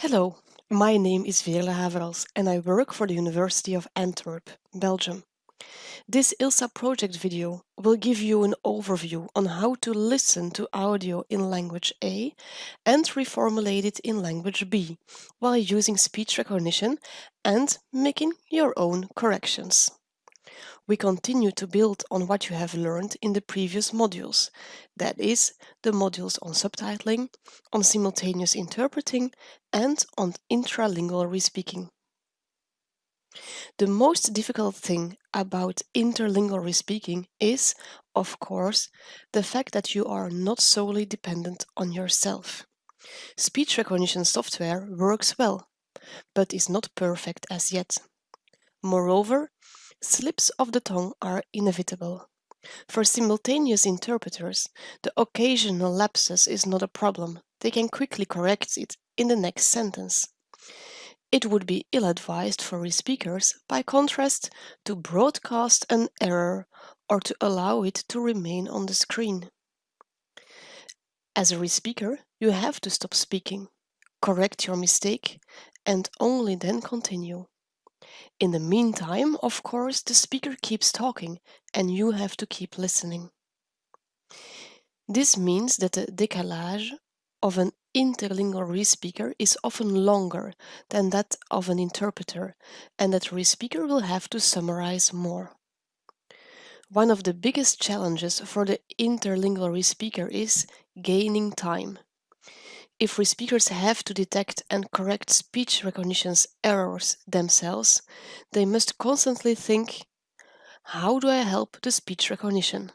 Hello, my name is Veerle Haverals and I work for the University of Antwerp, Belgium. This ILSA project video will give you an overview on how to listen to audio in language A and reformulate it in language B while using speech recognition and making your own corrections we continue to build on what you have learned in the previous modules, that is, the modules on subtitling, on simultaneous interpreting, and on intralingual respeaking. The most difficult thing about interlingual respeaking is, of course, the fact that you are not solely dependent on yourself. Speech recognition software works well, but is not perfect as yet. Moreover, Slips of the tongue are inevitable. For simultaneous interpreters, the occasional lapses is not a problem. They can quickly correct it in the next sentence. It would be ill-advised for respeakers, by contrast, to broadcast an error or to allow it to remain on the screen. As a re-speaker, you have to stop speaking, correct your mistake, and only then continue. In the meantime, of course, the speaker keeps talking and you have to keep listening. This means that the décalage of an interlingual respeaker is often longer than that of an interpreter and that re-speaker will have to summarize more. One of the biggest challenges for the interlingual respeaker is gaining time. If respeakers have to detect and correct speech recognition's errors themselves, they must constantly think, how do I help the speech recognition?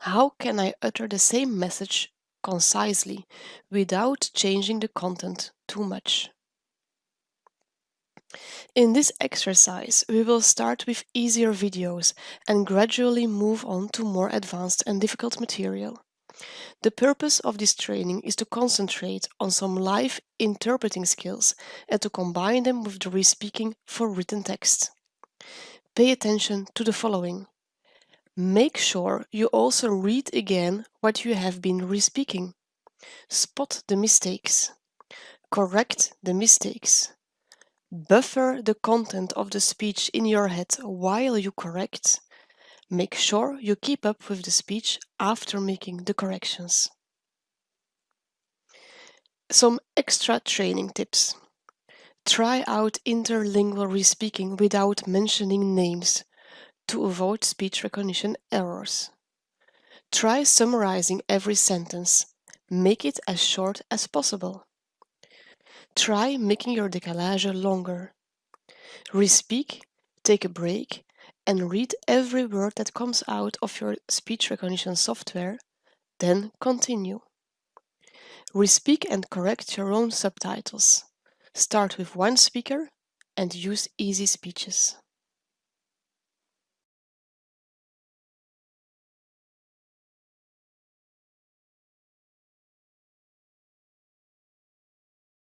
How can I utter the same message concisely without changing the content too much? In this exercise, we will start with easier videos and gradually move on to more advanced and difficult material. The purpose of this training is to concentrate on some live interpreting skills and to combine them with the re-speaking for written text. Pay attention to the following. Make sure you also read again what you have been re-speaking. Spot the mistakes. Correct the mistakes. Buffer the content of the speech in your head while you correct Make sure you keep up with the speech after making the corrections. Some extra training tips. Try out interlingual respeaking without mentioning names to avoid speech recognition errors. Try summarizing every sentence. Make it as short as possible. Try making your décalage longer. Respeak, take a break, and read every word that comes out of your speech recognition software, then continue. Respeak and correct your own subtitles. Start with one speaker and use easy speeches.